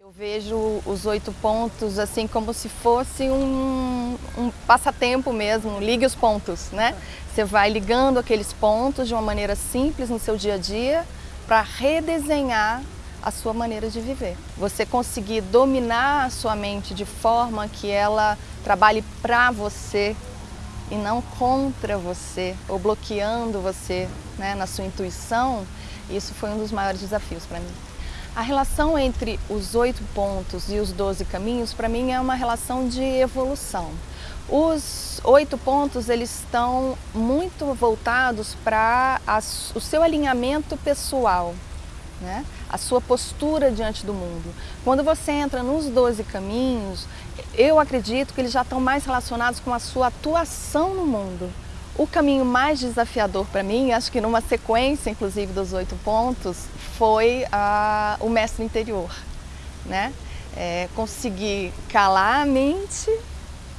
Eu vejo os oito pontos assim como se fosse um, um, passatempo mesmo, ligue os pontos, né? Você vai ligando aqueles pontos de uma maneira simples no seu dia a dia para redesenhar a sua maneira de viver. Você conseguir dominar a sua mente de forma que ela trabalhe para você e não contra você ou bloqueando você né, na sua intuição, isso foi um dos maiores desafios para mim. A relação entre os oito pontos e os doze caminhos, para mim, é uma relação de evolução. Os oito pontos, eles estão muito voltados para o seu alinhamento pessoal, né? a sua postura diante do mundo. Quando você entra nos 12 caminhos, eu acredito que eles já estão mais relacionados com a sua atuação no mundo. O caminho mais desafiador para mim, acho que numa sequência, inclusive, dos oito pontos, foi a, o mestre interior. Né? É, conseguir calar a mente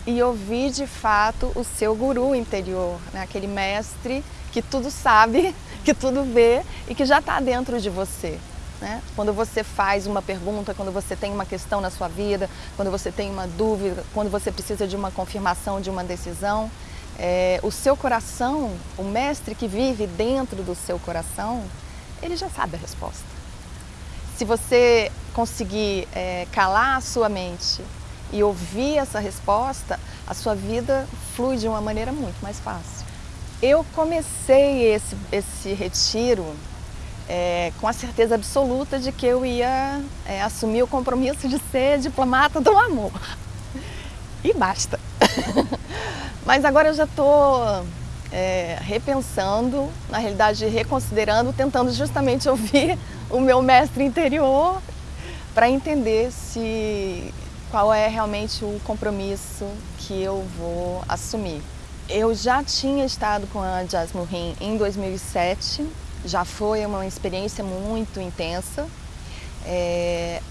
e ouvir de fato o seu guru interior, né? aquele mestre que tudo sabe, que tudo vê e que já está dentro de você. Né? Quando você faz uma pergunta, quando você tem uma questão na sua vida, quando você tem uma dúvida, quando você precisa de uma confirmação de uma decisão, é, o seu coração, o mestre que vive dentro do seu coração, ele já sabe a resposta. Se você conseguir é, calar a sua mente e ouvir essa resposta, a sua vida flui de uma maneira muito mais fácil. Eu comecei esse, esse retiro é, com a certeza absoluta de que eu ia é, assumir o compromisso de ser diplomata do amor. E basta. Mas agora eu já estou é, repensando, na realidade reconsiderando, tentando justamente ouvir o meu mestre interior para entender se qual é realmente o compromisso que eu vou assumir. Eu já tinha estado com a Jasmine Rim em 2007, já foi uma experiência muito intensa. É,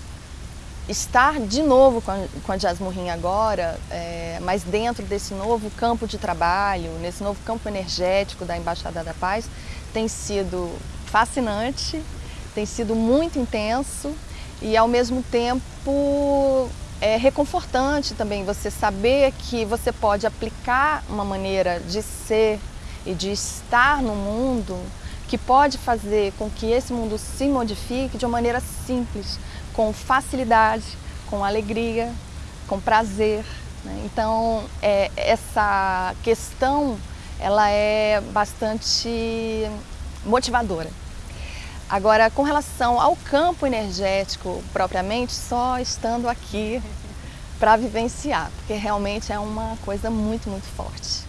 estar de novo com a, com a agora, é, mas dentro desse novo campo de trabalho, nesse novo campo energético da Embaixada da Paz, tem sido fascinante, tem sido muito intenso e ao mesmo tempo é reconfortante também você saber que você pode aplicar uma maneira de ser e de estar no mundo que pode fazer com que esse mundo se modifique de uma maneira simples, com facilidade, com alegria, com prazer. Né? Então, é, essa questão ela é bastante motivadora. Agora, com relação ao campo energético propriamente, só estando aqui para vivenciar, porque realmente é uma coisa muito, muito forte.